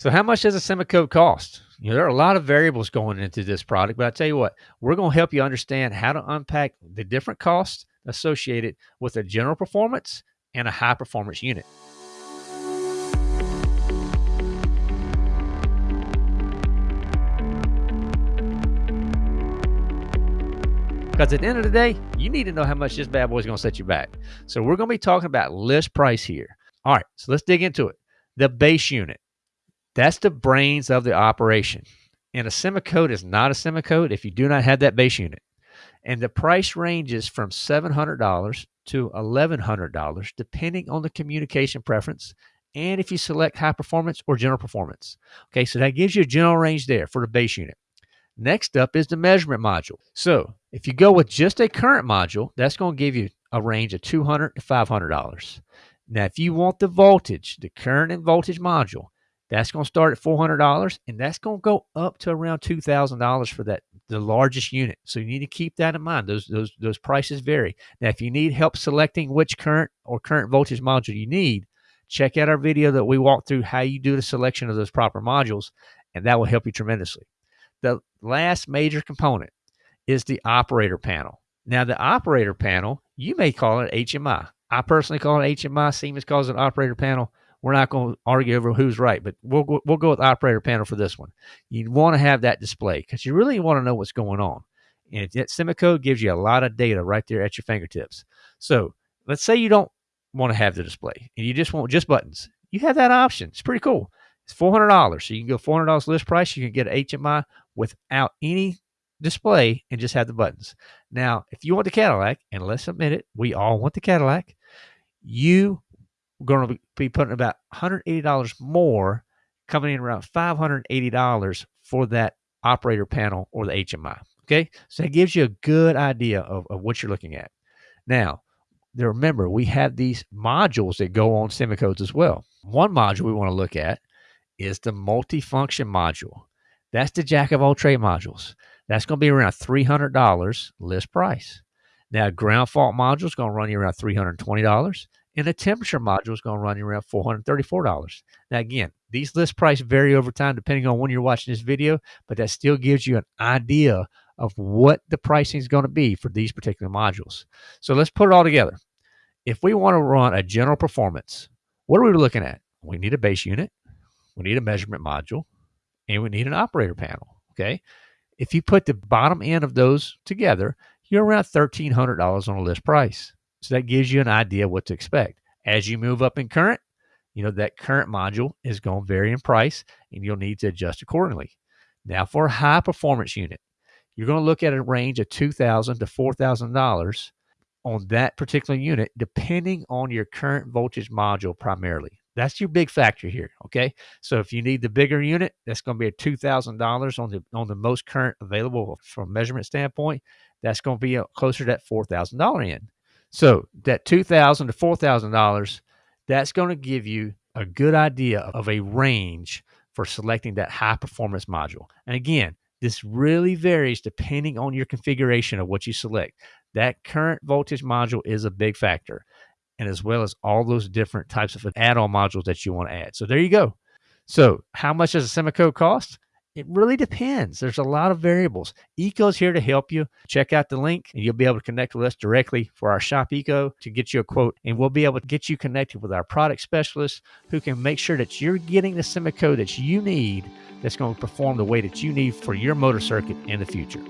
So how much does a SIMOCODE cost? You know, there are a lot of variables going into this product, but I tell you what, we're going to help you understand how to unpack the different costs associated with a general performance and a high performance unit. Because at the end of the day, you need to know how much this bad boy is going to set you back. So we're going to be talking about list price here. All right, so let's dig into it. The base unit. That's the brains of the operation. And a SIMOCODE is not a SIMOCODE if you do not have that base unit. And the price ranges from $700 to $1,100 depending on the communication preference and if you select high performance or general performance. Okay, so that gives you a general range there for the base unit. Next up is the measurement module. So if you go with just a current module, that's going to give you a range of 200 to $500. Now, if you want the voltage, the current and voltage module, that's going to start at $400 and that's going to go up to around $2,000 for that the largest unit. So you need to keep that in mind. Those those those prices vary. Now, if you need help selecting which current or current voltage module you need, check out our video that we walk through how you do the selection of those proper modules and that will help you tremendously. The last major component is the operator panel. Now, the operator panel, you may call it HMI. I personally call it HMI. Siemens calls it operator panel. We're not going to argue over who's right, but we'll go, we'll go with operator panel for this one. You want to have that display because you really want to know what's going on. And that SIMOCODE gives you a lot of data right there at your fingertips. So let's say you don't want to have the display and you just want just buttons. You have that option. It's pretty cool. It's four hundred dollars. So you can go four hundred dollars list price. You can get HMI without any display and just have the buttons. Now, if you want the Cadillac, and let's admit it, we all want the Cadillac, you going to be putting about $180 more, coming in around $580 for that operator panel or the HMI. Okay. So that gives you a good idea of, of what you're looking at. Now, remember, we have these modules that go on SIMOCODEs as well. One module we want to look at is the multifunction module. That's the jack of all trade modules. That's going to be around $300 list price. Now, ground fault module is going to run you around $320, and the temperature module is going to run you around $434. Now, again, these list price vary over time depending on when you're watching this video, but that still gives you an idea of what the pricing is going to be for these particular modules. So let's put it all together. If we want to run a general performance, what are we looking at? We need a base unit, we need a measurement module, and we need an operator panel. Okay. If you put the bottom end of those together, you're around $1,300 on a list price. So that gives you an idea what to expect. As you move up in current, you know, that current module is going to vary in price and you'll need to adjust accordingly. Now, for a high performance unit, you're going to look at a range of 2,000 to $4,000 on that particular unit, depending on your current voltage module primarily. That's your big factor here. Okay. So if you need the bigger unit, that's going to be a two thousand dollars on the on the most current available from measurement standpoint. That's going to be a, closer to that four thousand dollar end. So that two thousand to four thousand dollars, that's going to give you a good idea of a range for selecting that high performance module. And again, this really varies depending on your configuration of what you select. That current voltage module is a big factor and as well as all those different types of add-on modules that you want to add. So there you go. So how much does a SIMOCODE cost? It really depends. There's a lot of variables. EECO's here to help you. Check out the link and you'll be able to connect with us directly for our Shop EECO to get you a quote. And we'll be able to get you connected with our product specialist who can make sure that you're getting the SIMOCODE that you need that's going to perform the way that you need for your motor circuit in the future.